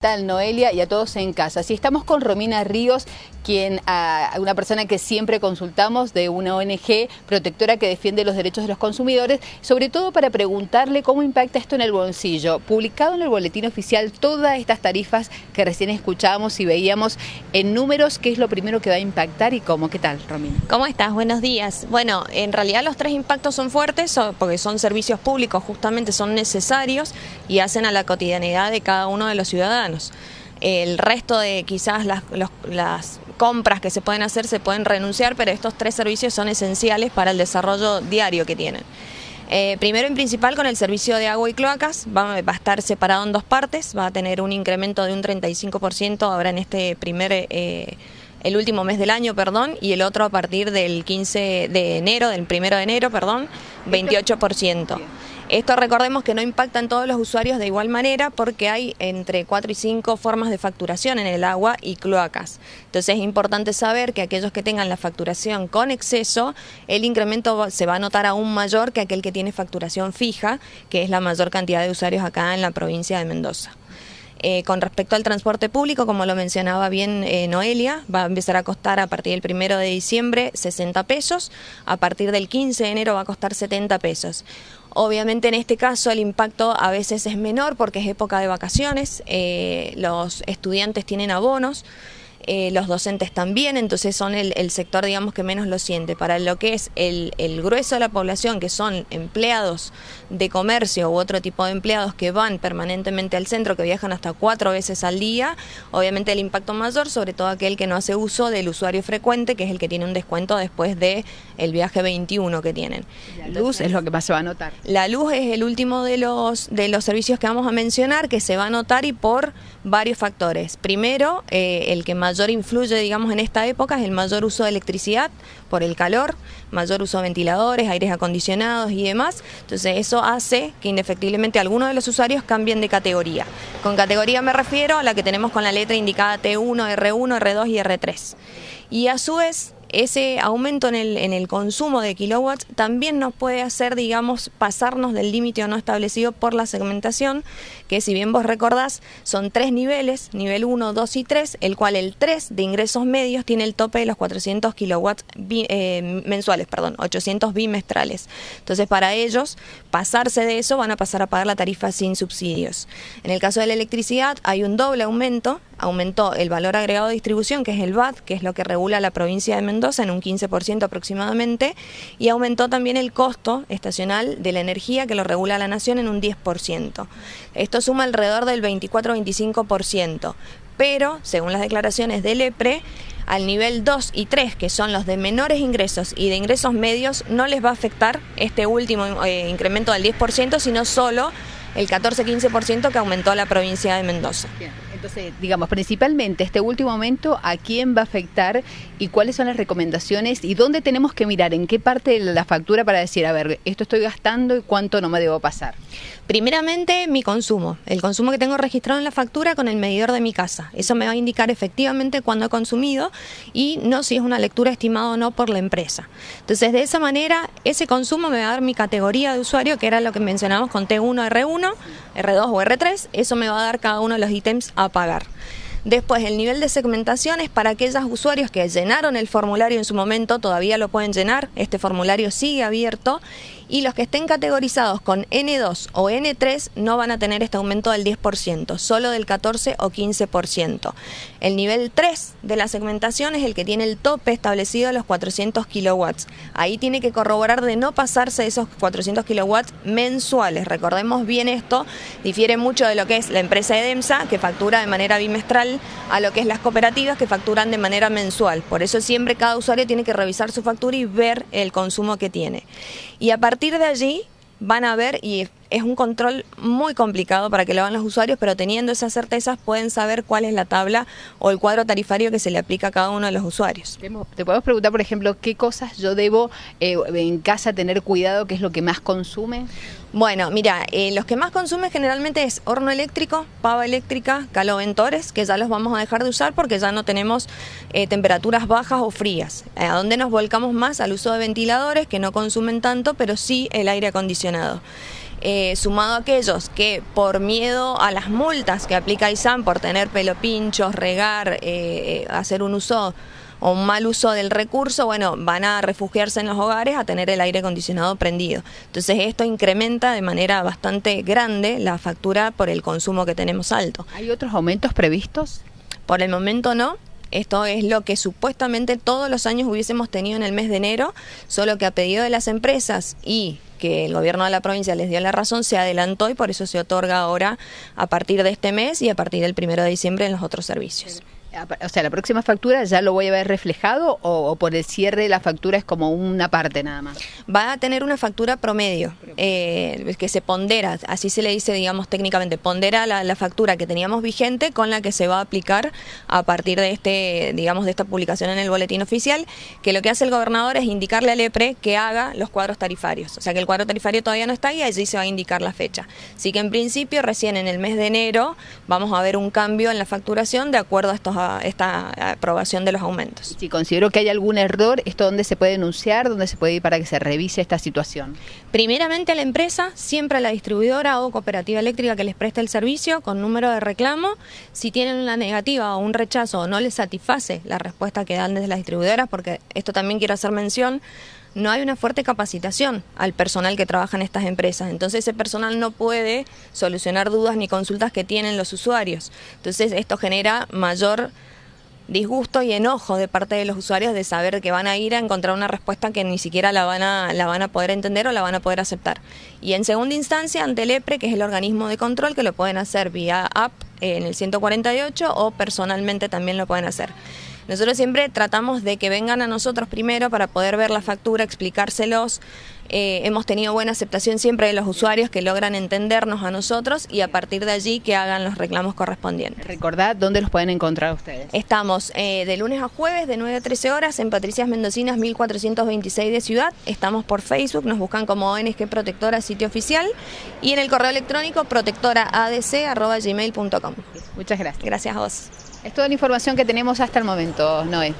tal Noelia y a todos en casa. Si estamos con Romina Ríos, quien a una persona que siempre consultamos de una ONG protectora que defiende los derechos de los consumidores, sobre todo para preguntarle cómo impacta esto en el bolsillo. Publicado en el boletín oficial todas estas tarifas que recién escuchábamos y veíamos en números, ¿qué es lo primero que va a impactar y cómo? ¿Qué tal, Romina? ¿Cómo estás? Buenos días. Bueno, en realidad los tres impactos son fuertes porque son servicios públicos, justamente son necesarios y hacen a la cotidianidad de cada uno de los ciudadanos. El resto de quizás las, las compras que se pueden hacer se pueden renunciar, pero estos tres servicios son esenciales para el desarrollo diario que tienen. Eh, primero en principal con el servicio de agua y cloacas, va, a estar separado en dos partes, va a tener un incremento de un 35% ahora en este primer, eh, el último mes del año, perdón, y el otro a partir del 15 de enero, del primero de enero, perdón, 28%. Esto recordemos que no impacta en todos los usuarios de igual manera porque hay entre 4 y 5 formas de facturación en el agua y cloacas. Entonces es importante saber que aquellos que tengan la facturación con exceso, el incremento se va a notar aún mayor que aquel que tiene facturación fija, que es la mayor cantidad de usuarios acá en la provincia de Mendoza. Eh, con respecto al transporte público, como lo mencionaba bien eh, Noelia, va a empezar a costar a partir del primero de diciembre 60 pesos, a partir del 15 de enero va a costar 70 pesos. Obviamente en este caso el impacto a veces es menor porque es época de vacaciones, eh, los estudiantes tienen abonos, eh, los docentes también, entonces son el, sector, digamos, que menos lo siente. Para lo que es el, grueso de la población, que son empleados de comercio u otro tipo de empleados que van permanentemente al centro, que viajan hasta cuatro veces al día, obviamente el impacto mayor, sobre todo aquel que no hace uso del usuario frecuente, que es el que tiene un descuento después de el viaje 21 que tienen. La luz es lo que más se va a notar. La luz es el último de los, de los servicios que vamos a mencionar, que se va a notar y por varios factores. Primero, eh, el que mayor mayor influye, digamos, en esta época es el mayor uso de electricidad por el calor, mayor uso de ventiladores, aires acondicionados y demás. Entonces eso hace que indefectiblemente algunos de los usuarios cambien de categoría. Con categoría me refiero a la que tenemos con la letra indicada T1, R1, R2 y R3. Y a su vez ese aumento en el, en el consumo de kilowatts también nos puede hacer, digamos, pasarnos del límite o no establecido por la segmentación, que si bien vos recordás, son tres niveles, nivel 1, 2 y 3, el cual el 3 de ingresos medios tiene el tope de los 400 kilowatts eh, mensuales, perdón, 800 bimestrales. Entonces, para ellos, pasarse de eso van a pasar a pagar la tarifa sin subsidios. En el caso de la electricidad, hay un doble aumento, aumentó el valor agregado de distribución, que es el VAT, que es lo que regula la provincia de Mendoza, en un 15% aproximadamente y aumentó también el costo estacional de la energía que lo regula la nación en un 10%. Esto suma alrededor del 24-25%, pero según las declaraciones del EPRE, al nivel 2 y 3, que son los de menores ingresos y de ingresos medios, no les va a afectar este último eh, incremento del 10%, sino solo el 14-15% que aumentó la provincia de Mendoza. Entonces, digamos, principalmente este último momento, ¿a quién va a afectar y cuáles son las recomendaciones y dónde tenemos que mirar? ¿En qué parte de la factura para decir, a ver, esto estoy gastando y cuánto no me debo pasar? Primeramente, mi consumo. El consumo que tengo registrado en la factura con el medidor de mi casa. Eso me va a indicar efectivamente cuándo he consumido y no si es una lectura estimada o no por la empresa. Entonces, de esa manera, ese consumo me va a dar mi categoría de usuario, que era lo que mencionamos con T1, R1, R2 o R3. Eso me va a dar cada uno de los ítems a pagar. Después, el nivel de segmentación es para aquellos usuarios que llenaron el formulario en su momento, todavía lo pueden llenar, este formulario sigue abierto y los que estén categorizados con N2 o N3 no van a tener este aumento del 10%, solo del 14 o 15%. El nivel 3 de la segmentación es el que tiene el tope establecido a los 400 kilowatts. Ahí tiene que corroborar de no pasarse esos 400 kilowatts mensuales. Recordemos bien esto, difiere mucho de lo que es la empresa EDEMSA, que factura de manera bimestral, a lo que es las cooperativas, que facturan de manera mensual. Por eso siempre cada usuario tiene que revisar su factura y ver el consumo que tiene. Y a de allí van a ver, y es un control muy complicado para que lo hagan los usuarios, pero teniendo esas certezas pueden saber cuál es la tabla o el cuadro tarifario que se le aplica a cada uno de los usuarios. Te podemos preguntar, por ejemplo, qué cosas yo debo eh, en casa tener cuidado, qué es lo que más consume. Bueno, mira, eh, los que más consumen generalmente es horno eléctrico, pava eléctrica, caloventores, que ya los vamos a dejar de usar porque ya no tenemos eh, temperaturas bajas o frías. ¿A dónde nos volcamos más? Al uso de ventiladores que no consumen tanto, pero sí el aire acondicionado. Eh, sumado a aquellos que por miedo a las multas que aplica ISAM por tener pelo pinchos, regar, eh, hacer un uso o un mal uso del recurso, bueno, van a refugiarse en los hogares a tener el aire acondicionado prendido. Entonces esto incrementa de manera bastante grande la factura por el consumo que tenemos alto. ¿Hay otros aumentos previstos? Por el momento no, esto es lo que supuestamente todos los años hubiésemos tenido en el mes de enero, solo que a pedido de las empresas y que el gobierno de la provincia les dio la razón, se adelantó y por eso se otorga ahora a partir de este mes y a partir del primero de diciembre en los otros servicios. O sea, la próxima factura ya lo voy a ver reflejado o, por el cierre la factura es como una parte nada más. Va a tener una factura promedio eh, que se pondera, así se le dice, digamos técnicamente, pondera la, factura que teníamos vigente con la que se va a aplicar a partir de este, digamos, de esta publicación en el boletín oficial, que lo que hace el gobernador es indicarle al EPRE que haga los cuadros tarifarios. O sea que el cuadro tarifario todavía no está ahí, allí se va a indicar la fecha. Así que en principio, recién en el mes de enero, vamos a ver un cambio en la facturación de acuerdo a estos esta aprobación de los aumentos. Si considero que hay algún error, ¿esto dónde se puede denunciar? ¿Dónde se puede ir para que se revise esta situación? Primeramente a la empresa, siempre a la distribuidora o cooperativa eléctrica que les preste el servicio con número de reclamo. Si tienen una negativa o un rechazo o no les satisface la respuesta que dan desde las distribuidoras, porque esto también quiero hacer mención, no hay una fuerte capacitación al personal que trabaja en estas empresas. Entonces ese personal no puede solucionar dudas ni consultas que tienen los usuarios. Entonces esto genera mayor disgusto y enojo de parte de los usuarios de saber que van a ir a encontrar una respuesta que ni siquiera la van a, la van a poder entender o la van a poder aceptar. Y en segunda instancia, ante el EPRE, que es el organismo de control, que lo pueden hacer vía app en el 148 o personalmente también lo pueden hacer. Nosotros siempre tratamos de que vengan a nosotros primero para poder ver la factura, explicárselos. Eh, hemos tenido buena aceptación siempre de los usuarios que logran entendernos a nosotros y a partir de allí que hagan los reclamos correspondientes. Recordad dónde los pueden encontrar ustedes. Estamos eh, de lunes a jueves de 9 a 13 horas en Patricias Mendocinas 1426 de Ciudad. Estamos por Facebook, nos buscan como ONG Protectora sitio oficial y en el correo electrónico protectoraadc.gmail.com. Muchas gracias. Gracias a vos. Es toda la información que tenemos hasta el momento, Noé.